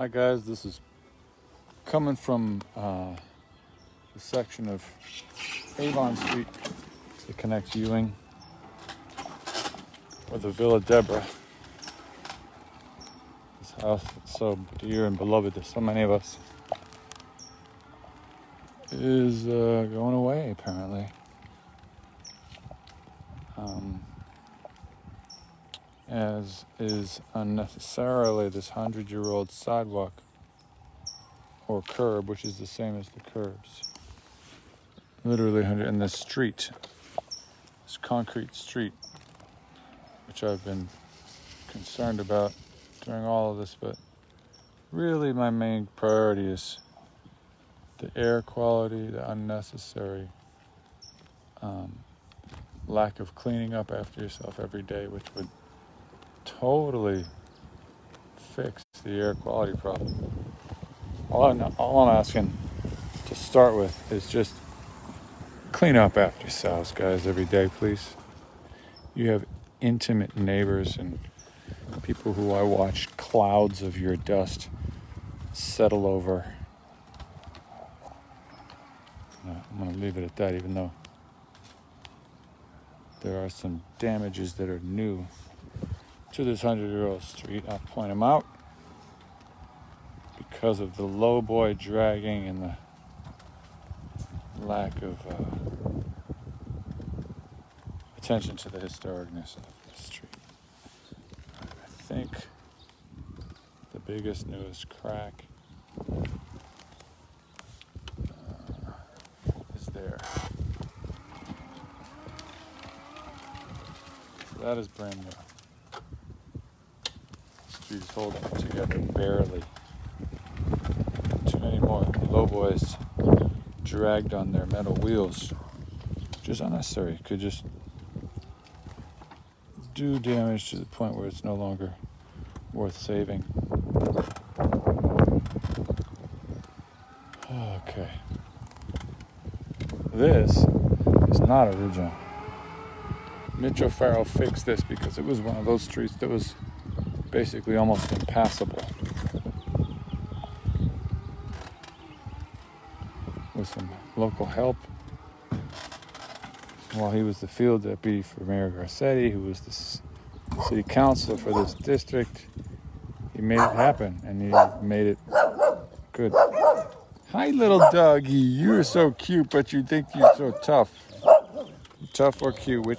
Hi guys, this is coming from uh, the section of Avon Street that connects Ewing with the Villa Deborah. This house that's so dear and beloved to so many of us is uh, going away apparently. Um, as is unnecessarily this hundred year old sidewalk or curb, which is the same as the curbs. Literally, hundred in this street, this concrete street, which I've been concerned about during all of this, but really my main priority is the air quality, the unnecessary um, lack of cleaning up after yourself every day, which would totally fix the air quality problem. All I'm, all I'm asking to start with is just clean up after yourselves, guys, every day, please. You have intimate neighbors and people who I watch clouds of your dust settle over. Uh, I'm going to leave it at that, even though there are some damages that are new to this 100 year old street. I'll point them out because of the low boy dragging and the lack of uh, attention to the historicness of the street. I think the biggest newest crack uh, is there. That is brand new. She's holding together barely. Too many more low boys dragged on their metal wheels, which is unnecessary. Could just do damage to the point where it's no longer worth saving. Okay. This is not original. Mitch O'Farrell fixed this because it was one of those streets that was basically almost impassable. With some local help. While he was the field deputy for Mayor Garcetti, who was the city council for this district, he made it happen and he made it good. Hi, little doggy. You're so cute, but you think you're so tough. Tough or cute? Which